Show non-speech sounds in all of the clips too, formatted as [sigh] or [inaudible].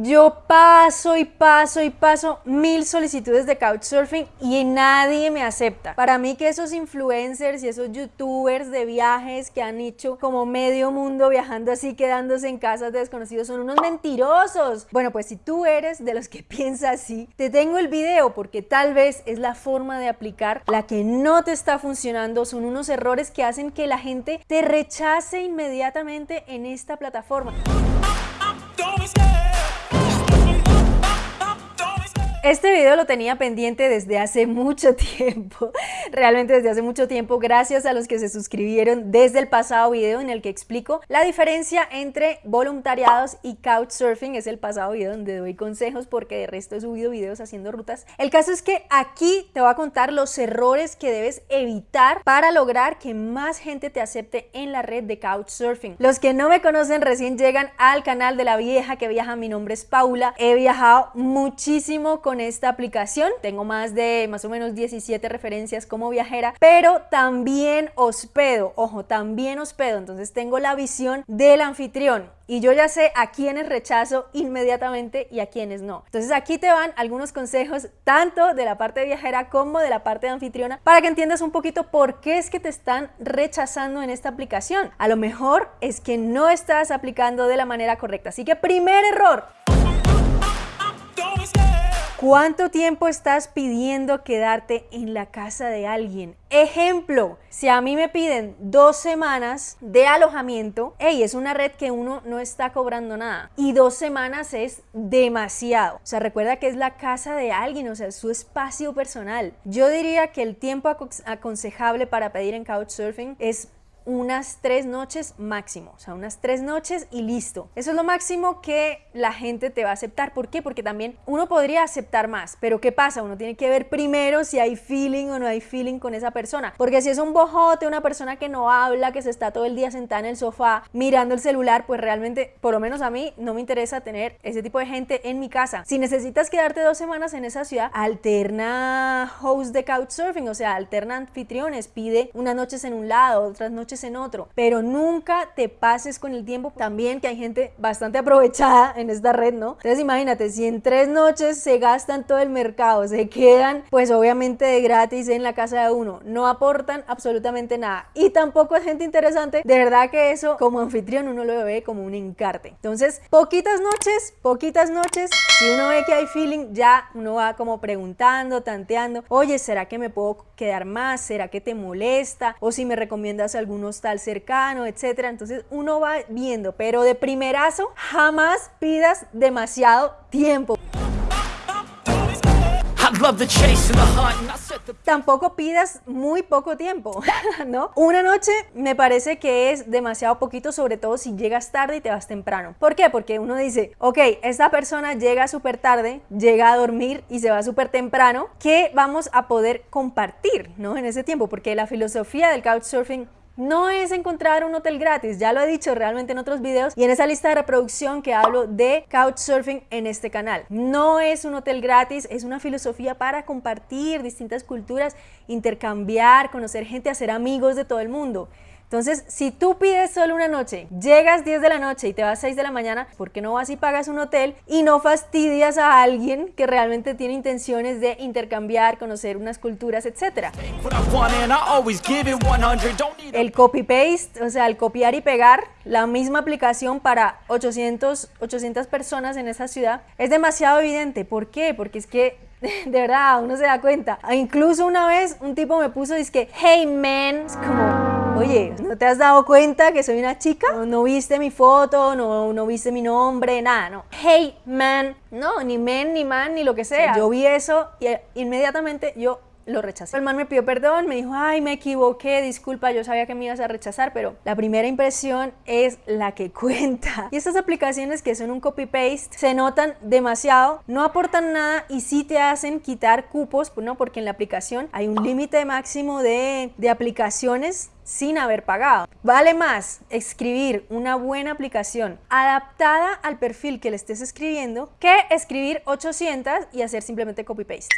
Yo paso y paso y paso mil solicitudes de Couchsurfing y nadie me acepta. Para mí que esos influencers y esos youtubers de viajes que han hecho como medio mundo viajando así, quedándose en casas de desconocidos, son unos mentirosos. Bueno, pues si tú eres de los que [laughs] piensa así, te tengo el video porque tal vez es la forma de aplicar la que no te está funcionando, son unos errores que hacen que la gente te rechace inmediatamente en esta plataforma. Este video lo tenía pendiente desde hace mucho [laughs] tiempo, realmente desde hace mucho tiempo, gracias a los que se suscribieron desde el pasado video en el que explico la diferencia entre voluntariados y couchsurfing, es el pasado video donde doy consejos porque de resto he subido videos haciendo rutas. El caso es que aquí te voy a contar los errores que debes evitar para lograr que más gente te acepte en la red de couchsurfing. Los que no me conocen recién llegan al canal de la vieja que viaja, mi nombre es Paula, he viajado muchísimo con esta aplicación. Tengo más de más o menos 17 referencias como viajera, pero también hospedo. Ojo, también hospedo. Entonces tengo la visión del anfitrión y yo ya sé a quiénes rechazo inmediatamente y a quiénes no. Entonces aquí te van algunos consejos tanto de la parte de viajera como de la parte de anfitriona para que entiendas un poquito por qué es que te están rechazando en esta aplicación. A lo mejor es que no estás aplicando de la manera correcta. Así que primer error, ¿Cuánto tiempo estás pidiendo quedarte en la casa de alguien? Ejemplo, si a mí me piden dos semanas de alojamiento, hey, es una red que uno no está cobrando nada. Y dos semanas es demasiado. O sea, recuerda que es la casa de alguien, o sea, es su espacio personal. Yo diría que el tiempo aconsejable para pedir en Couchsurfing es unas tres noches máximo, o sea, unas tres noches y listo. Eso es lo máximo que la gente te va a aceptar. ¿Por qué? Porque también uno podría aceptar más, pero ¿qué pasa? Uno tiene que ver primero si hay feeling o no hay feeling con esa persona. Porque si es un bojote, una persona que no habla, que se está todo el día sentada en el sofá mirando el celular, pues realmente, por lo menos a mí, no me interesa tener ese tipo de gente en mi casa. Si necesitas quedarte dos semanas en esa ciudad, alterna host de couchsurfing, o sea, alterna anfitriones, pide unas noches en un lado, otras noches en otro, pero nunca te pases con el tiempo. También que hay gente bastante aprovechada en esta red, ¿no? Entonces imagínate, si en tres noches se gastan todo el mercado, se quedan pues obviamente de gratis en la casa de uno, no aportan absolutamente nada y tampoco es gente interesante, de verdad que eso como anfitrión uno lo ve como un encarte. Entonces, poquitas noches, poquitas noches, si uno ve que hay feeling, ya uno va como preguntando, tanteando, oye, ¿será que me puedo quedar más? ¿Será que te molesta? O si me recomiendas algunos hostal cercano, etcétera. Entonces uno va viendo, pero de primerazo jamás pidas demasiado tiempo. Tampoco pidas muy poco tiempo, [laughs] ¿no? Una noche me parece que es demasiado poquito, sobre todo si llegas tarde y te vas temprano. ¿Por qué? Porque uno dice, ok, esta persona llega súper tarde, llega a dormir y se va súper temprano, ¿qué vamos a poder compartir, ¿no? En ese tiempo, porque la filosofía del couchsurfing no es encontrar un hotel gratis, ya lo he dicho realmente en otros videos y en esa lista de reproducción que hablo de Couchsurfing en este canal. No es un hotel gratis, es una filosofía para compartir distintas culturas, intercambiar, conocer gente, hacer amigos de todo el mundo. Entonces, si tú pides solo una noche, llegas 10 de la noche y te vas 6 de la mañana, ¿por qué no vas y pagas un hotel y no fastidias a alguien que realmente tiene intenciones de intercambiar, conocer unas culturas, etcétera? El copy-paste, o sea, el copiar y pegar la misma aplicación para 800, 800 personas en esa ciudad es demasiado evidente. ¿Por qué? Porque es que [laughs] de verdad, uno se da cuenta. Incluso una vez un tipo me puso, dice que, hey man, es como Oye, ¿no te has dado cuenta que soy una chica? ¿No, viste mi foto? No, ¿No viste mi nombre? Nada, no. Hey, man. No, ni man, ni man, ni lo que sea. Yo vi eso y inmediatamente yo lo rechacé. El man me pidió perdón, me dijo, ay, me equivoqué, disculpa, yo sabía que me ibas a rechazar, pero la primera impresión es la que [laughs] cuenta. Y estas aplicaciones que son un copy-paste se notan demasiado, no aportan nada y sí te hacen quitar cupos, ¿no? porque en la aplicación hay un límite máximo de, de aplicaciones sin haber pagado. Vale más escribir una buena aplicación adaptada al perfil que le estés escribiendo que escribir 800 y hacer simplemente copy-paste.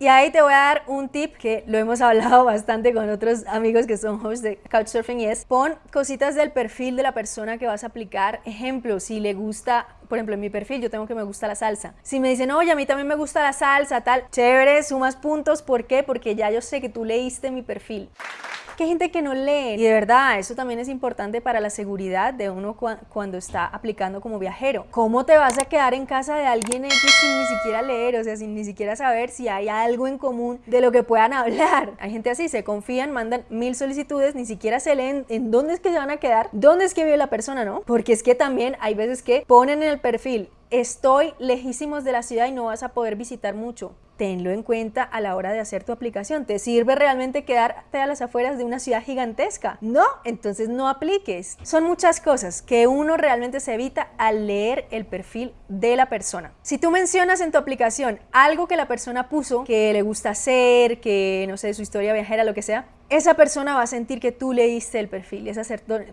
Y ahí te voy a dar un tip que lo hemos [laughs] hablado bastante con otros amigos que son hosts de Couchsurfing y es pon cositas del perfil de la persona que vas a aplicar. Ejemplo, si le gusta por ejemplo, en mi perfil yo tengo que me gusta la salsa. Si me dicen, oye, a mí también me gusta la salsa, tal, chévere, sumas puntos. ¿Por qué? Porque ya yo sé que tú leíste mi perfil que hay gente que no lee y de verdad eso también es importante para la seguridad de uno cuando está aplicando como viajero. ¿Cómo te vas a quedar en casa de alguien sin ni siquiera leer, o sea, sin ni siquiera saber si hay algo en común de lo que puedan hablar? [laughs] Hay gente así, se confían, mandan mil solicitudes, ni siquiera se leen en dónde es que se van a quedar, dónde es que vive la persona, ¿no? Porque es que también hay veces que ponen en el perfil estoy lejísimos de la ciudad y no vas a poder visitar mucho tenlo en cuenta a la hora de hacer tu aplicación. ¿Te sirve realmente quedarte a las afueras de una ciudad gigantesca? No, entonces no apliques. Son muchas cosas que uno realmente se evita al leer el perfil de la persona. Si tú mencionas en tu aplicación algo que la persona puso, que le gusta hacer, que no sé, su historia viajera, lo que sea, esa persona va a sentir que tú leíste el perfil esa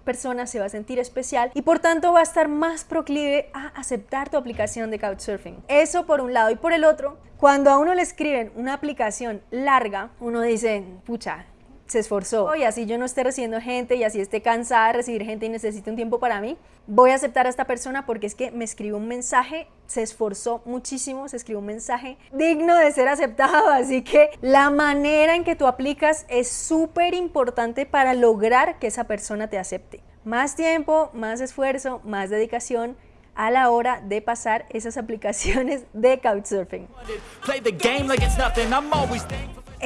persona se va a sentir especial y por tanto va a estar más proclive a aceptar tu aplicación de Couchsurfing. Eso por un lado y por el otro, cuando a uno le escriben una aplicación larga, uno dice, pucha, se esforzó y así yo no esté recibiendo gente y así esté cansada de recibir gente y necesite un tiempo para mí, voy a aceptar a esta persona porque es que me escribió un mensaje, se esforzó muchísimo, se escribió un mensaje digno de ser aceptado, [laughs] así que la manera en que tú aplicas es súper importante para lograr que esa persona te acepte. Más tiempo, más esfuerzo, más dedicación a la hora de pasar esas [laughs] aplicaciones de Couchsurfing.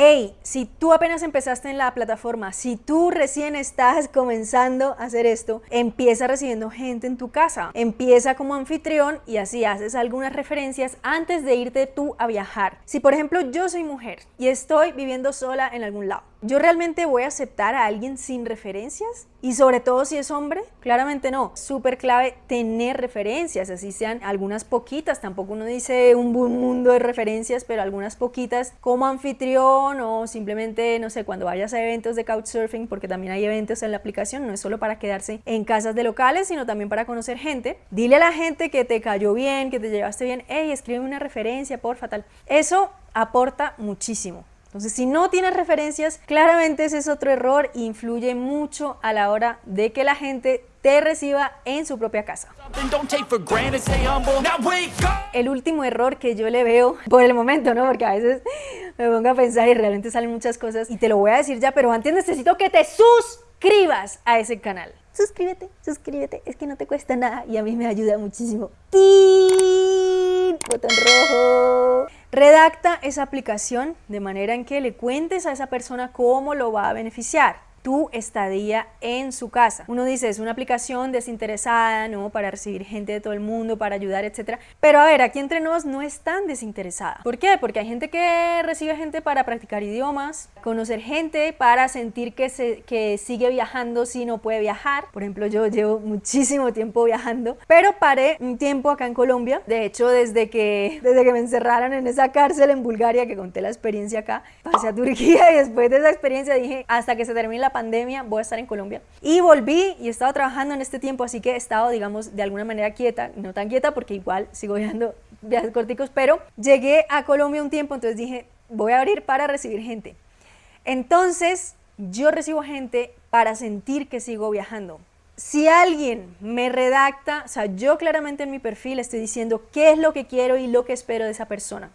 Hey, si tú apenas empezaste en la plataforma, si tú recién estás comenzando a hacer esto, empieza recibiendo gente en tu casa, empieza como anfitrión y así haces algunas referencias antes de irte tú a viajar. Si por ejemplo yo soy mujer y estoy viviendo sola en algún lado, ¿Yo realmente voy a aceptar a alguien sin referencias? Y sobre todo si es hombre, claramente no. Súper clave tener referencias, así sean algunas poquitas, tampoco uno dice un mundo de referencias, pero algunas poquitas como anfitrión o simplemente, no sé, cuando vayas a eventos de couchsurfing, porque también hay eventos en la aplicación, no es solo para quedarse en casas de locales, sino también para conocer gente. Dile a la gente que te cayó bien, que te llevaste bien, hey, escribe una referencia, por fatal. Eso aporta muchísimo. Entonces, si no tienes referencias, claramente ese es otro error e influye mucho a la hora de que la gente te reciba en su propia casa. El último error que yo le veo, por el momento, ¿no? Porque a veces me pongo a pensar y realmente salen muchas cosas y te lo voy a decir ya, pero antes necesito que te suscribas a ese canal. Suscríbete, suscríbete, es que no te cuesta nada y a mí me ayuda muchísimo. Botón rojo. Redacta esa aplicación de manera en que le cuentes a esa persona cómo lo va a beneficiar tu estadía en su casa. Uno dice, es una aplicación desinteresada, ¿no? Para recibir gente de todo el mundo, para ayudar, etcétera. Pero a ver, aquí entre nos no es tan desinteresada. ¿Por qué? Porque hay gente que recibe gente para practicar idiomas, conocer gente, para sentir que, se, que sigue viajando si no puede viajar. Por ejemplo, yo llevo muchísimo tiempo viajando, pero paré un tiempo acá en Colombia. De hecho, desde que, desde que me encerraron en esa cárcel en Bulgaria, que conté la experiencia acá, pasé a Turquía y después de esa experiencia dije, hasta que se termine la pandemia voy a estar en Colombia. Y volví y he estado trabajando en este tiempo, así que he estado, digamos, de alguna manera quieta, no tan quieta porque igual sigo viajando viajes corticos, pero llegué a Colombia un tiempo, entonces dije, voy a abrir para recibir gente. Entonces, yo recibo gente para sentir que sigo viajando. Si alguien me redacta, o sea, yo claramente en mi perfil estoy diciendo qué es lo que quiero y lo que espero de esa persona.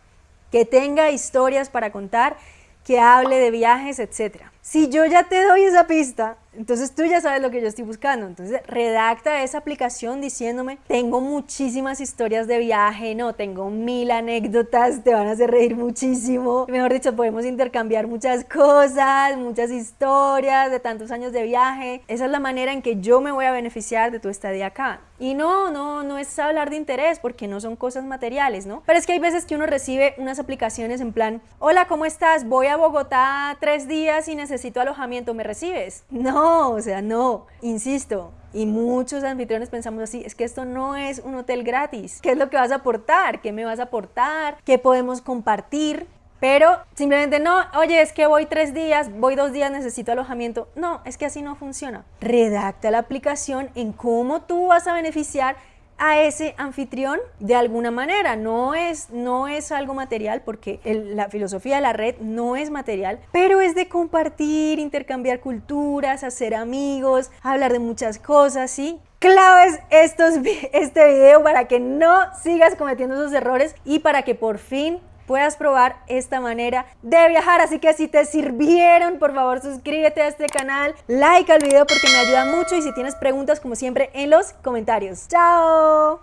Que tenga historias para contar, que hable de viajes, etcétera. Si yo ya te doy esa pista, entonces tú ya sabes lo que yo estoy buscando. Entonces redacta esa aplicación diciéndome, tengo muchísimas historias de viaje, no, tengo mil anécdotas, te van a hacer reír muchísimo. Mejor dicho, podemos intercambiar muchas cosas, muchas historias de tantos años de viaje. Esa es la manera en que yo me voy a beneficiar de tu estadía acá. Y no, no, no es hablar de interés porque no son cosas materiales, ¿no? Pero es que hay veces que uno recibe unas aplicaciones en plan, hola, ¿cómo estás? Voy a Bogotá tres días y necesito alojamiento, ¿me recibes? No, no, o sea, no, insisto, y muchos anfitriones pensamos así, es que esto no es un hotel gratis. ¿Qué es lo que vas a aportar? ¿Qué me vas a aportar? ¿Qué podemos compartir? Pero simplemente no, oye, es que voy tres días, voy dos días, necesito alojamiento. No, es que así no funciona. Redacta la aplicación en cómo tú vas a beneficiar a ese anfitrión de alguna manera. No es, no es algo material porque la filosofía de la red no es material, pero es de compartir, intercambiar culturas, hacer amigos, hablar de muchas cosas, ¿sí? claves estos, [laughs] este video para que no sigas cometiendo esos errores y para que por fin puedas probar esta manera de viajar. Así que si te sirvieron, por favor suscríbete a este canal, like al video porque me ayuda mucho y si tienes preguntas como siempre en los comentarios. ¡Chao!